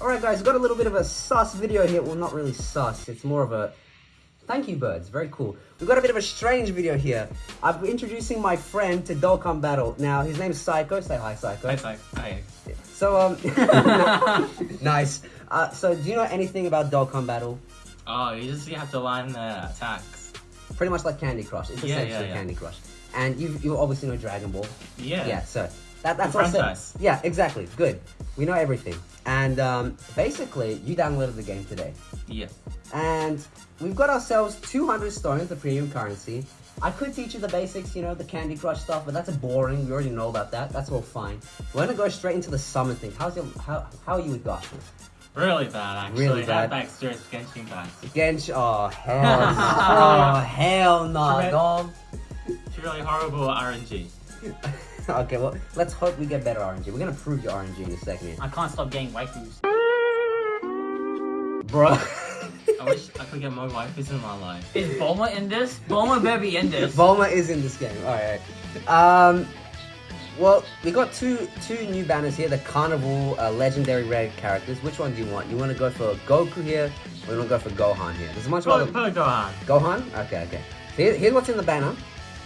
Alright guys, we've got a little bit of a sus video here. Well, not really sus. It's more of a... Thank you, birds. Very cool. We've got a bit of a strange video here. I'm introducing my friend to Dokkan Battle. Now, his name's Psycho. Say hi, Psycho. Hi, hi. hi. So, um... nice. Uh, so, do you know anything about Dokkan Battle? Oh, you just you have to learn the attacks. Pretty much like Candy Crush. It's Yeah, essentially yeah, yeah. Candy Crush. And you you obviously know Dragon Ball. Yeah. Yeah, so that, that's what I said. franchise. Yeah, exactly. Good. We know everything. And um, basically, you downloaded the game today. Yeah. And we've got ourselves 200 stones, the premium currency. I could teach you the basics, you know, the Candy Crush stuff, but that's boring. We already know about that. That's all fine. We're gonna go straight into the summon thing. How's your how how are you with Gacha? Really bad, actually. Really bad. That experience Genshin guys. Gensh, oh hell, no. oh hell no, dog. It's really horrible RNG. okay, well, let's hope we get better RNG. We're gonna prove your RNG in a second here. I can't stop getting waifus. Bro. I wish I could get more waifus in my life. Is Bulma in this? Bulma better be in this. Bulma is in this game. Alright. Um, well, we got two two new banners here. The Carnival uh, Legendary Rare characters. Which one do you want? You want to go for Goku here, or you want to go for Gohan here? There's a bunch of Put, other... put a Gohan. Gohan? Okay, okay. So here, here's what's in the banner.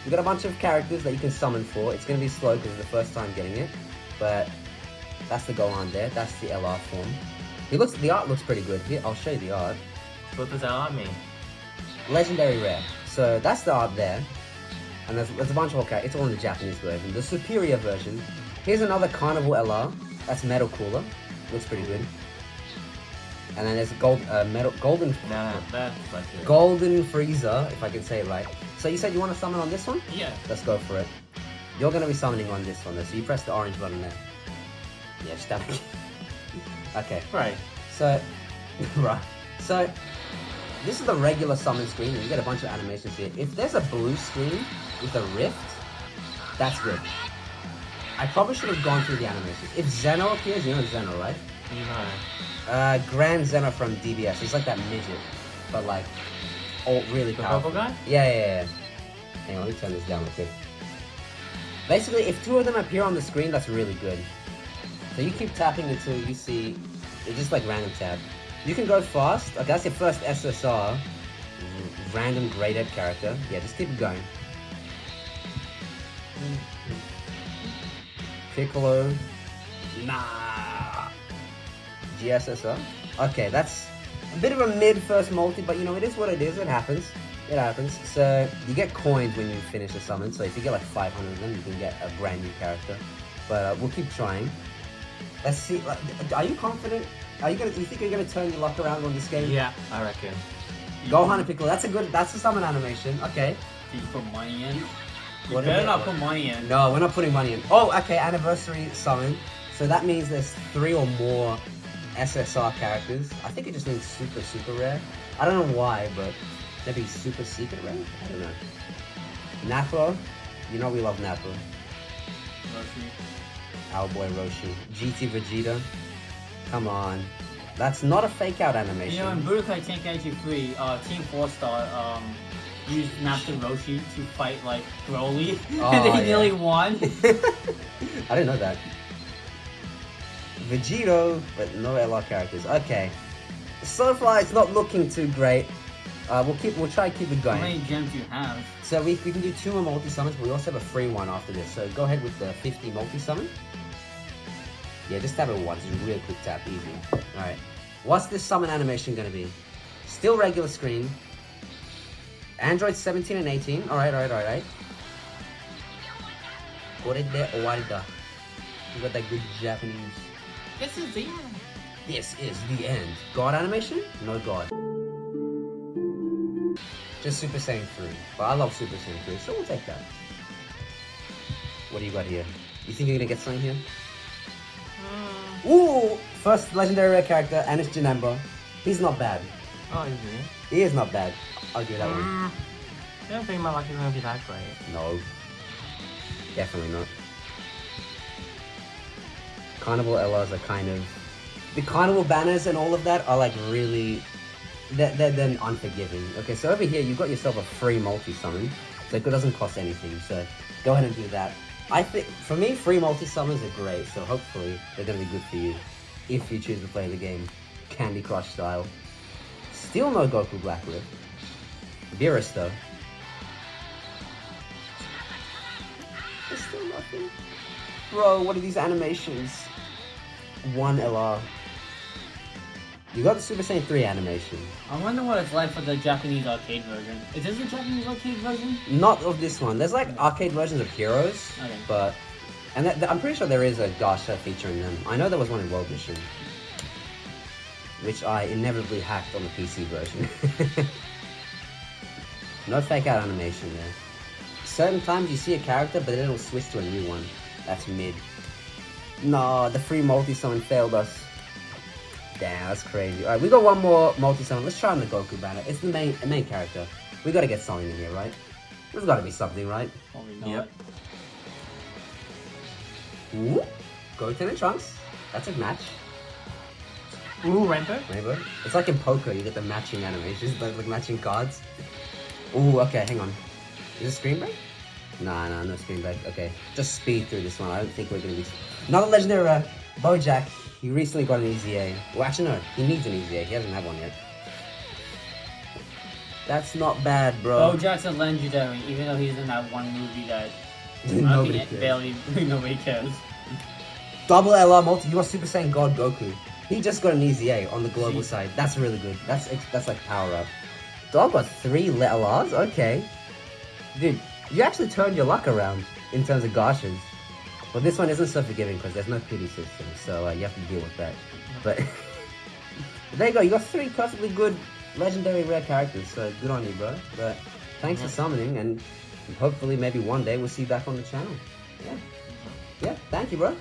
We got a bunch of characters that you can summon for. It's going to be slow because it's the first time getting it. But that's the Gohan there. That's the LR form. He looks, the art looks pretty good. Here, I'll show you the art. What does that mean? Legendary Rare. So that's the art there. And there's, there's a bunch of okay, it's all in the Japanese version. The superior version. Here's another Carnival LR. That's Metal Cooler. Looks pretty good. And then there's gold, uh, metal, golden, No, no, that's like it. golden Frieza, if I can say it right. So you said you want to summon on this one? Yeah. Let's go for it. You're gonna be summoning on this one though, so you press the orange button there. Yeah, that. okay. Right. So, right. So, this is the regular summon screen, and you get a bunch of animations here. If there's a blue screen with a rift, that's good. I probably should have gone through the animations. If Zeno appears, you know Zeno, right? Know. Uh, Grand Zeno from DBS. He's like that midget, but like, oh, really The powerful. purple guy? Yeah, yeah, yeah. Hang on, let me turn this down real quick. Basically, if two of them appear on the screen, that's really good. So you keep tapping until you see, it's just like random tap. You can go fast. Okay, that's your first SSR. Random graded character. Yeah, just keep going. Piccolo. Nah. GSSR. Okay, that's a bit of a mid first multi, but you know, it is what it is. It happens. It happens. So you get coins when you finish a summon. So if you get like 500 of them, you can get a brand new character. But uh, we'll keep trying. Let's see. like, Are you confident? Are you gonna? You think you're gonna turn your luck around on this game? Yeah, I reckon. Gohan and Piccolo. That's a good. That's a summon animation. Okay. Did you put money in? You What better not put money in. No, we're not putting money in. Oh, okay. Anniversary summon. So that means there's three or more SSR characters. I think it just means super, super rare. I don't know why, but maybe super secret rare? I don't know. Nappa. You know we love Nappa. Our boy Roshi. GT Vegeta. Come on. That's not a fake out animation. You know, in Budokai Tenkaichi 3, uh, Team 4 Star um, used Master Roshi to fight like Broly, Oh, and they yeah. nearly won. I didn't know that. Vegito, but no LR characters. Okay. So far, it's not looking too great. Uh, we'll keep. We'll try to keep it going. How many gems do you have? So we, we can do two more multi summons, but we also have a free one after this. So go ahead with the 50 multi summon. Yeah, just tap it once. It's a real quick tap, easy. All right. What's this summon animation gonna be? Still regular screen. Android 17 and 18. All right, all right, all right. これで終わりだ. You got that good Japanese. This is the end. This is the end. God animation? No God. Just Super Saiyan 3. But I love Super Saiyan 3, so we'll take that. What do you got here? You think you're gonna get something here? Ooh! First legendary rare character, Anish Janemba. He's not bad. Oh, is it? He is not bad. I'll give that one. Mm, I don't think my luck is gonna be that great. No. Definitely not. Carnival LRs are kind of... The carnival banners and all of that are like really... They're, they're, they're unforgiving. Okay, so over here you've got yourself a free multi-summon. So it doesn't cost anything. So go ahead and do that. I think, for me, free multi-summons are great. So hopefully they're going to be good for you. if you choose to play the game Candy Crush style. Still no Goku Black Rift. Beerus though. There's still nothing. Bro, what are these animations? One LR. You got the Super Saiyan 3 animation. I wonder what it's like for the Japanese arcade version. Is this the Japanese arcade version? Not of this one. There's like arcade versions of Heroes, Okay. but and that, I'm pretty sure there is a Gacha featuring them. I know there was one in World Mission, which I inevitably hacked on the PC version. no fake out animation there. Certain times you see a character, but then it'll switch to a new one. That's mid. No, the free multi summon failed us. Damn, that's crazy. Alright, we got one more multi summon. Let's try on the Goku banner. It's the main the main character. We gotta get something in here, right? There's gotta be something, right? Probably not. Yep. Ooh, Goten and Trunks. That's a match. Ooh, Rainbow. Maybe. It's like in poker, you get the matching animations, like, like matching cards. Ooh, okay, hang on. Is it screen break? Nah, nah, no screen break. Okay, just speed through this one. I don't think we're gonna be. Another legendary uh, Bojack. He recently got an EZA. Well, actually, no, he needs an EZA. He hasn't had one yet. That's not bad, bro. Bojack's a legendary, even though he's in that one movie that Nobody cares. barely nobody cares. Double LR multi. You are Super Saiyan God Goku. He just got an EZA on the global side. That's really good. That's that's like power up. Dog got three LRs. Okay, dude, you actually turned your luck around in terms of Gachas. But this one isn't so forgiving because there's no pity system, so uh, you have to deal with that. But there you go. You got three perfectly good legendary rare characters. So good on you, bro. But thanks for summoning, and hopefully maybe one day we'll see you back on the channel. Yeah. Yeah. Thank you, bro.